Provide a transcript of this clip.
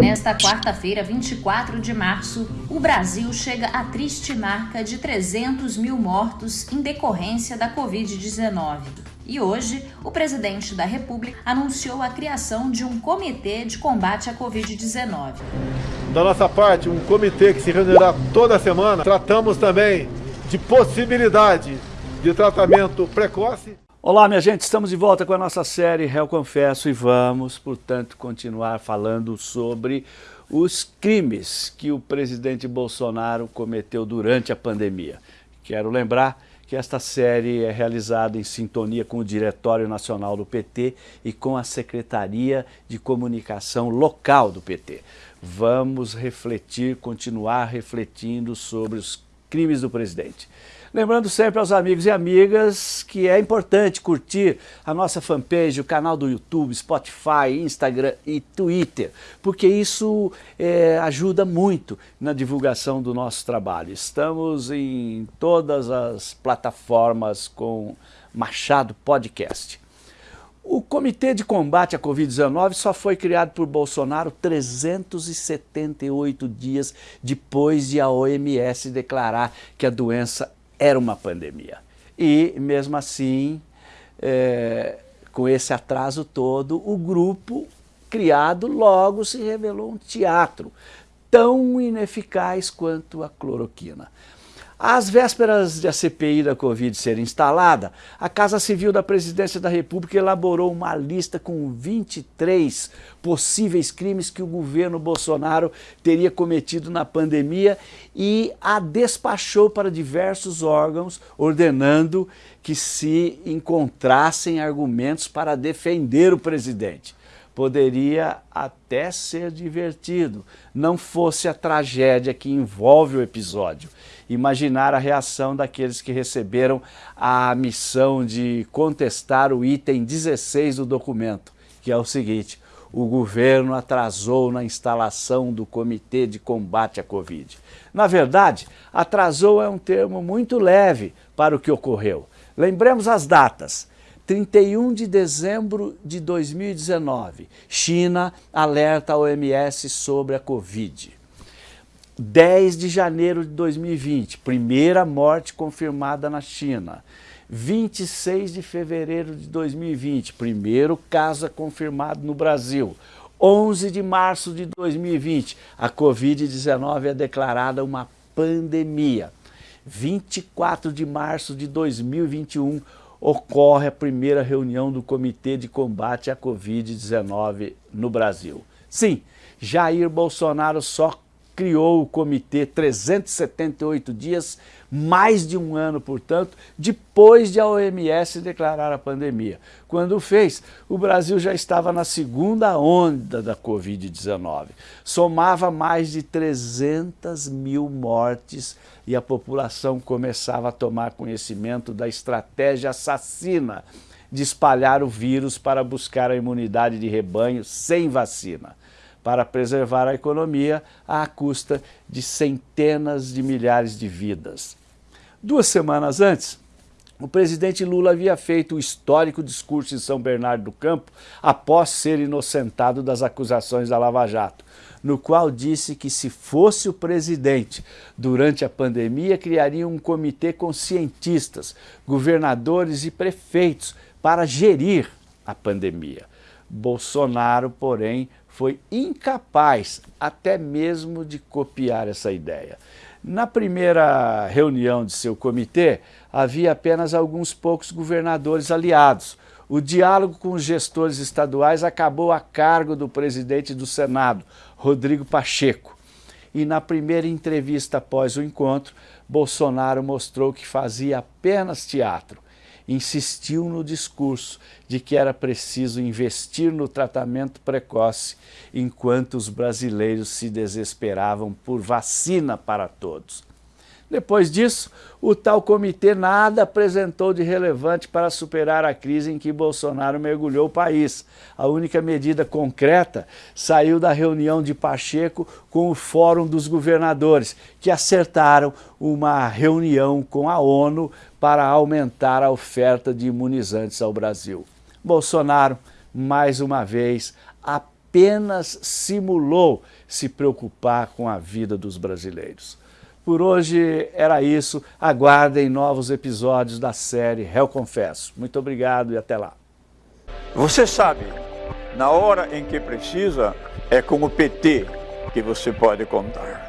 Nesta quarta-feira, 24 de março, o Brasil chega à triste marca de 300 mil mortos em decorrência da Covid-19. E hoje, o presidente da República anunciou a criação de um comitê de combate à Covid-19. Da nossa parte, um comitê que se reunirá toda semana. Tratamos também de possibilidade de tratamento precoce. Olá, minha gente, estamos de volta com a nossa série Réu Confesso e vamos, portanto, continuar falando sobre os crimes que o presidente Bolsonaro cometeu durante a pandemia. Quero lembrar que esta série é realizada em sintonia com o Diretório Nacional do PT e com a Secretaria de Comunicação Local do PT. Vamos refletir, continuar refletindo sobre os crimes do presidente. Lembrando sempre aos amigos e amigas que é importante curtir a nossa fanpage, o canal do YouTube, Spotify, Instagram e Twitter, porque isso é, ajuda muito na divulgação do nosso trabalho. Estamos em todas as plataformas com Machado Podcast. O Comitê de Combate à Covid-19 só foi criado por Bolsonaro 378 dias depois de a OMS declarar que a doença era uma pandemia. E, mesmo assim, é, com esse atraso todo, o grupo criado logo se revelou um teatro tão ineficaz quanto a cloroquina. Às vésperas de a CPI da Covid ser instalada, a Casa Civil da Presidência da República elaborou uma lista com 23 possíveis crimes que o governo Bolsonaro teria cometido na pandemia e a despachou para diversos órgãos, ordenando que se encontrassem argumentos para defender o presidente poderia até ser divertido, não fosse a tragédia que envolve o episódio. Imaginar a reação daqueles que receberam a missão de contestar o item 16 do documento, que é o seguinte, o governo atrasou na instalação do Comitê de Combate à Covid. Na verdade, atrasou é um termo muito leve para o que ocorreu. Lembremos as datas. 31 de dezembro de 2019, China alerta a OMS sobre a Covid. 10 de janeiro de 2020, primeira morte confirmada na China. 26 de fevereiro de 2020, primeiro caso confirmado no Brasil. 11 de março de 2020, a Covid-19 é declarada uma pandemia. 24 de março de 2021, ocorre a primeira reunião do Comitê de Combate à Covid-19 no Brasil. Sim, Jair Bolsonaro só criou o comitê 378 dias, mais de um ano, portanto, depois de a OMS declarar a pandemia. Quando fez, o Brasil já estava na segunda onda da Covid-19. Somava mais de 300 mil mortes e a população começava a tomar conhecimento da estratégia assassina de espalhar o vírus para buscar a imunidade de rebanho sem vacina para preservar a economia à custa de centenas de milhares de vidas. Duas semanas antes, o presidente Lula havia feito o histórico discurso em São Bernardo do Campo após ser inocentado das acusações da Lava Jato, no qual disse que se fosse o presidente durante a pandemia, criaria um comitê com cientistas, governadores e prefeitos para gerir a pandemia. Bolsonaro, porém, foi incapaz até mesmo de copiar essa ideia. Na primeira reunião de seu comitê, havia apenas alguns poucos governadores aliados. O diálogo com os gestores estaduais acabou a cargo do presidente do Senado, Rodrigo Pacheco. E na primeira entrevista após o encontro, Bolsonaro mostrou que fazia apenas teatro insistiu no discurso de que era preciso investir no tratamento precoce, enquanto os brasileiros se desesperavam por vacina para todos. Depois disso, o tal comitê nada apresentou de relevante para superar a crise em que Bolsonaro mergulhou o país. A única medida concreta saiu da reunião de Pacheco com o Fórum dos Governadores, que acertaram uma reunião com a ONU para aumentar a oferta de imunizantes ao Brasil. Bolsonaro, mais uma vez, apenas simulou se preocupar com a vida dos brasileiros. Por hoje era isso. Aguardem novos episódios da série Réu Confesso. Muito obrigado e até lá. Você sabe, na hora em que precisa, é com o PT que você pode contar.